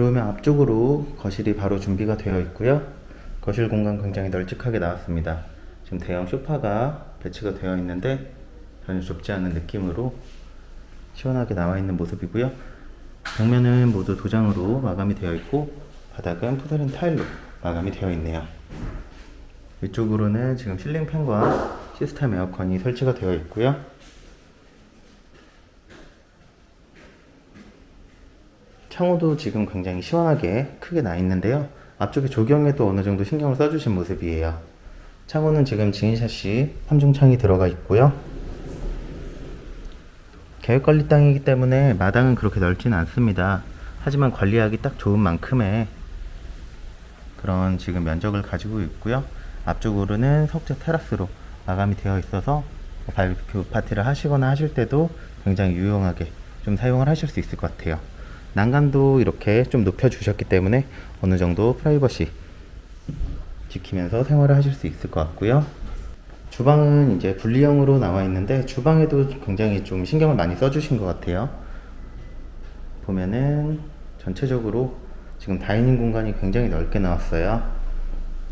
들어오면 앞쪽으로 거실이 바로 준비가 되어 있고요. 거실 공간 굉장히 널찍하게 나왔습니다. 지금 대형 소파가 배치가 되어 있는데 전혀 좁지 않은 느낌으로 시원하게 나와 있는 모습이고요. 벽면은 모두 도장으로 마감이 되어 있고 바닥은 푸드린 타일로 마감이 되어 있네요. 위쪽으로는 지금 실링 팬과 시스템 에어컨이 설치가 되어 있고요. 창호도 지금 굉장히 시원하게 크게 나 있는데요. 앞쪽에 조경에도 어느 정도 신경을 써주신 모습이에요. 창호는 지금 지인샷이 3중창이 들어가 있고요. 계획관리 땅이기 때문에 마당은 그렇게 넓지는 않습니다. 하지만 관리하기 딱 좋은 만큼의 그런 지금 면적을 가지고 있고요. 앞쪽으로는 석재 테라스로 마감이 되어 있어서 바비큐 파티를 하시거나 하실 때도 굉장히 유용하게 좀 사용을 하실 수 있을 것 같아요. 난간도 이렇게 좀 높여 주셨기 때문에 어느 정도 프라이버시 지키면서 생활을 하실 수 있을 것 같고요. 주방은 이제 분리형으로 나와 있는데 주방에도 굉장히 좀 신경을 많이 써 주신 것 같아요. 보면은 전체적으로 지금 dining 공간이 굉장히 넓게 나왔어요.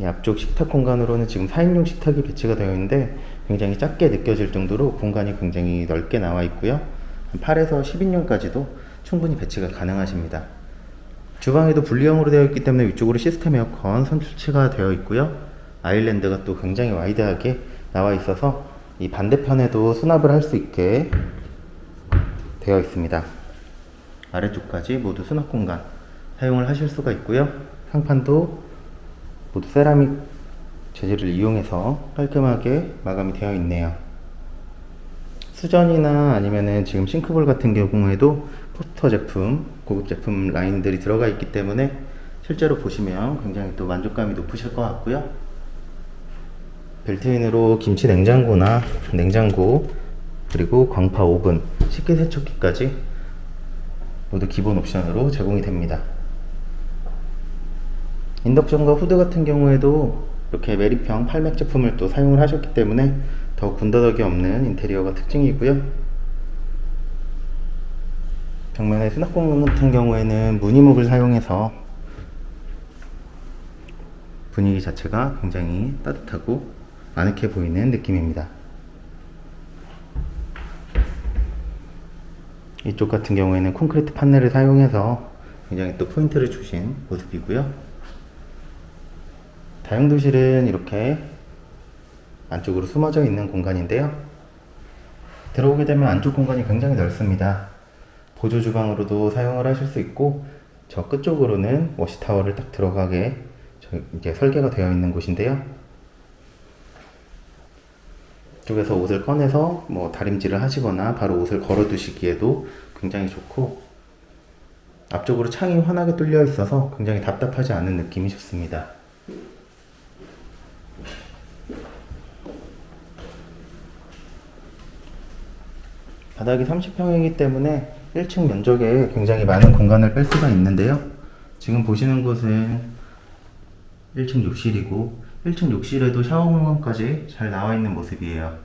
이 앞쪽 식탁 공간으로는 지금 4인용 식탁이 배치가 되어 있는데 굉장히 작게 느껴질 정도로 공간이 굉장히 넓게 나와 있고요. 8에서 10인용까지도 충분히 배치가 가능하십니다. 주방에도 분리형으로 되어 있기 때문에 위쪽으로 시스템 에어컨 설치가 되어 있고요. island가 또 굉장히 wide하게 나와 있어서 이 반대편에도 수납을 할 수 있게 되어 있습니다. 아래쪽까지 모두 수납 공간 사용을 하실 수가 있고요. 상판도 모두 세라믹 재질을 이용해서 깔끔하게 마감이 되어 있네요. 수전이나 아니면은 지금 싱크볼 같은 경우에도 포스터 제품, 고급 제품 라인들이 들어가 있기 때문에 실제로 보시면 굉장히 또 만족감이 높으실 것 같고요. 벨트인으로 김치 냉장고나 냉장고 그리고 광파 오븐, 식기 세척기까지 모두 기본 옵션으로 제공이 됩니다. 인덕션과 후드 같은 경우에도 이렇게 메리평 8맥 제품을 또 사용을 하셨기 때문에 더 군더더기 없는 인테리어가 특징이고요. 벽면의 수납 공간 같은 경우에는 무늬목을 사용해서 분위기 자체가 굉장히 따뜻하고 아늑해 보이는 느낌입니다. 이쪽 같은 경우에는 콘크리트 판넬을 사용해서 굉장히 또 포인트를 주신 모습이고요. 다용도실은 이렇게 안쪽으로 숨어져 있는 공간인데요. 들어오게 되면 안쪽 공간이 굉장히 넓습니다. 보조 주방으로도 사용을 하실 수 있고 저 끝쪽으로는 워시타워를 딱 들어가게 이제 설계가 되어 있는 곳인데요. 이쪽에서 옷을 꺼내서 뭐 다림질을 하시거나 바로 옷을 걸어 두시기에도 굉장히 좋고 앞쪽으로 창이 환하게 뚫려 있어서 굉장히 답답하지 않은 느낌이 좋습니다. 바닥이 30평이기 때문에 1층 면적에 굉장히 많은 공간을 뺄 수가 있는데요. 지금 보시는 곳은 1층 욕실이고 1층 욕실에도 샤워 공간까지 잘 나와 있는 모습이에요.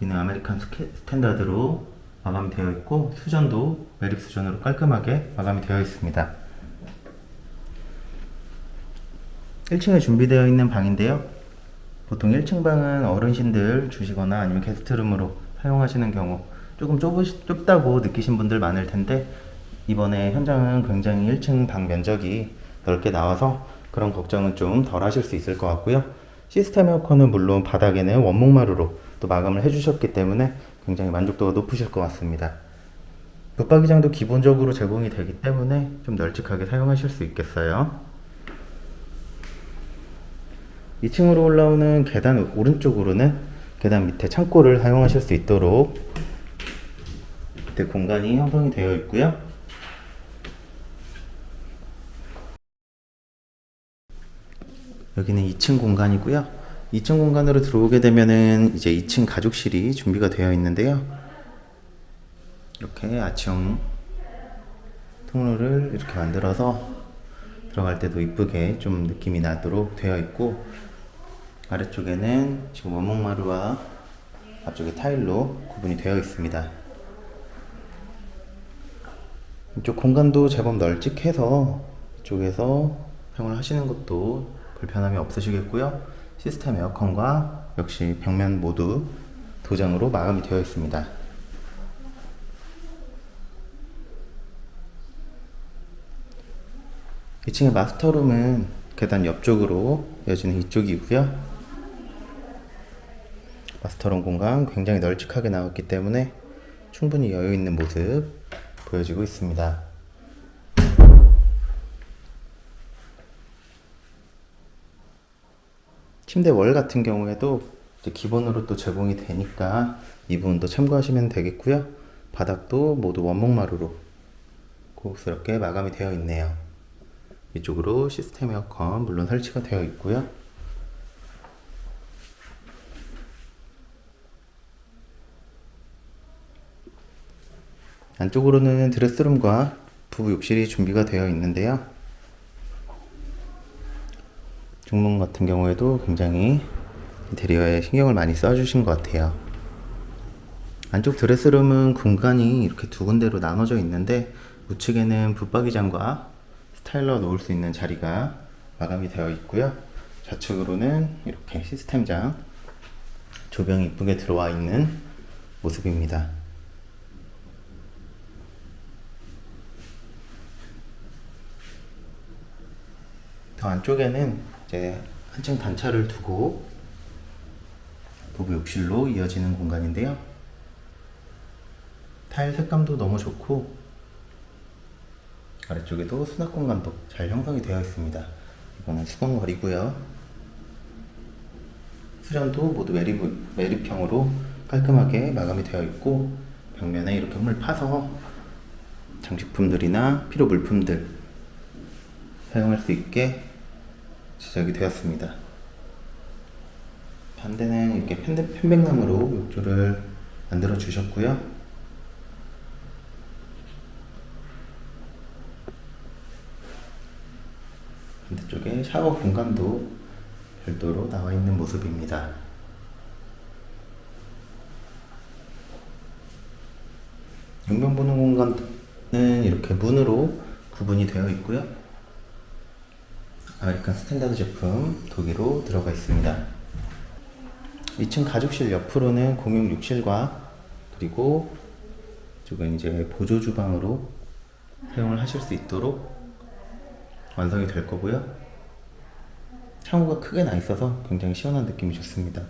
이는 아메리칸 스탠다드로 마감이 되어 있고 수전도 매립 수전으로 깔끔하게 마감이 되어 있습니다. 1층에 준비되어 있는 방인데요. 보통 1층 방은 어르신들 주시거나 아니면 guest room으로 사용하시는 경우 조금 좁으시, 좁다고 느끼신 분들 많을 텐데 이번에 현장은 굉장히 1층 방 면적이 넓게 나와서 그런 걱정은 좀 덜 하실 수 있을 것 같고요. 시스템 에어컨은 물론 바닥에는 원목마루로 또 마감을 해주셨기 때문에 굉장히 만족도가 높으실 것 같습니다. 붙박이장도 기본적으로 제공이 되기 때문에 좀 널찍하게 사용하실 수 있겠어요. 2층으로 올라오는 계단 오른쪽으로는 계단 밑에 창고를 사용하실 수 있도록 밑에 공간이 형성이 되어 있고요. 여기는 2층 공간이고요. 2층 공간으로 들어오게 되면은 이제 2층 가족실이 준비가 되어 있는데요. 이렇게 아치형 통로를 이렇게 만들어서 들어갈 때도 이쁘게 좀 느낌이 나도록 되어 있고 아래쪽에는 지금 원목마루와 앞쪽에 타일로 구분이 되어 있습니다. 이쪽 공간도 제법 널찍해서 이쪽에서 사용을 하시는 것도 불편함이 없으시겠고요. 시스템 에어컨과 역시 벽면 모두 도장으로 마감이 되어 있습니다. 2층의 마스터룸은 계단 옆쪽으로 이어지는 이쪽이고요. 마스터룸 공간 굉장히 널찍하게 나왔기 때문에 충분히 여유 있는 모습 보여지고 있습니다. 침대 월 같은 경우에도 기본으로 또 제공이 되니까 이 부분도 참고하시면 되겠고요. 바닥도 모두 원목마루로 고급스럽게 마감이 되어 있네요. 이쪽으로 시스템 에어컨 물론 설치가 되어 있고요. 안쪽으로는 드레스룸과 부부 욕실이 준비가 되어 있는데요. 중문 같은 경우에도 굉장히 인테리어에 신경을 많이 써주신 것 같아요. 안쪽 드레스룸은 공간이 이렇게 두 군데로 나눠져 있는데 우측에는 붙박이장과 스타일러 놓을 수 있는 자리가 마감이 되어 있고요. 좌측으로는 이렇게 시스템장 조명이 이쁘게 들어와 있는 모습입니다. 더 안쪽에는 이제 한층 단차를 두고 부부 욕실로 이어지는 공간인데요. 타일 색감도 너무 좋고 아래쪽에도 수납 공간도 잘 형성이 되어 있습니다. 이거는 수건걸이고요. 수전도 모두 매립, 매립형으로 깔끔하게 마감이 되어 있고 벽면에 이렇게 홈을 파서 장식품들이나 필요 물품들 사용할 수 있게 제작이 되었습니다. 반대는 이렇게 편백, 편백나무로 욕조를 만들어 주셨고요. 반대쪽에 샤워 공간도 별도로 나와 있는 모습입니다. 용변 보는 공간은 이렇게 문으로 구분이 되어 있고요. 아메리칸 스탠다드 제품 동일로 들어가 있습니다. 2층 가족실 옆으로는 공용 욕실과 그리고 이쪽은 이제 보조 주방으로 사용을 하실 수 있도록 완성이 될 거고요. 창호가 크게 나 있어서 굉장히 시원한 느낌이 좋습니다.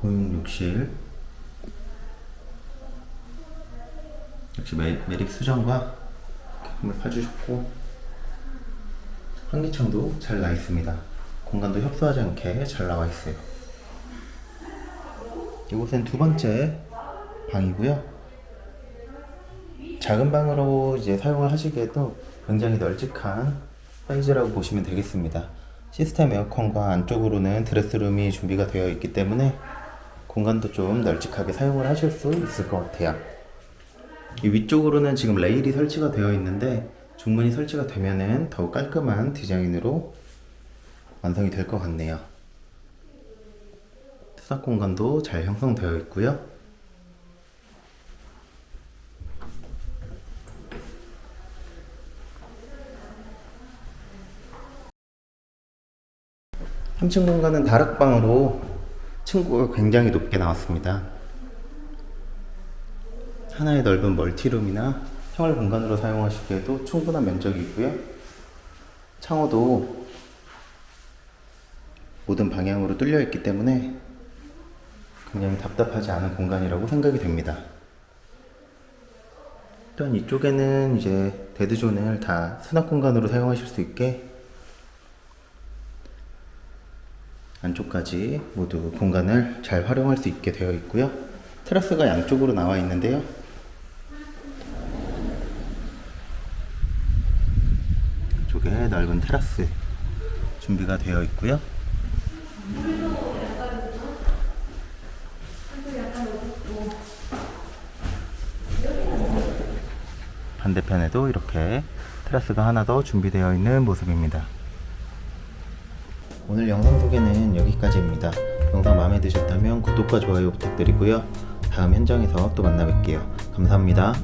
공용 욕실 역시 매, 매립 수전과 힘을 파주셨고 환기창도 잘 나 있습니다. 공간도 협소하지 않게 잘 나와 있어요. 이곳은 두 번째 방이고요. 작은 방으로 이제 사용을 하시기에도 굉장히 널찍한 사이즈라고 보시면 되겠습니다. 시스템 에어컨과 안쪽으로는 드레스룸이 준비가 되어 있기 때문에 공간도 좀 널찍하게 사용을 하실 수 있을 것 같아요. 이 위쪽으로는 지금 레일이 설치가 되어 있는데 중문이 설치가 되면은 더욱 깔끔한 디자인으로 완성이 될 것 같네요. 투삭 공간도 잘 형성되어 있고요. 3층 공간은 다락방으로 층고가 굉장히 높게 나왔습니다. 하나의 넓은 멀티룸이나 생활 공간으로 사용하시기에도 충분한 면적이 있고요. 창호도 모든 방향으로 뚫려 있기 때문에 굉장히 답답하지 않은 공간이라고 생각이 됩니다. 또한 이쪽에는 이제 데드존을 다 수납 공간으로 사용하실 수 있게 안쪽까지 모두 공간을 잘 활용할 수 있게 되어 있고요. 테라스가 양쪽으로 나와 있는데요. 쪽에 넓은 테라스 준비가 되어 있고요. 반대편에도 이렇게 테라스가 하나 더 준비되어 있는 모습입니다. 오늘 영상 소개는 여기까지입니다. 영상 마음에 드셨다면 구독과 좋아요 부탁드리고요. 다음 현장에서 또 만나 뵐게요. 감사합니다.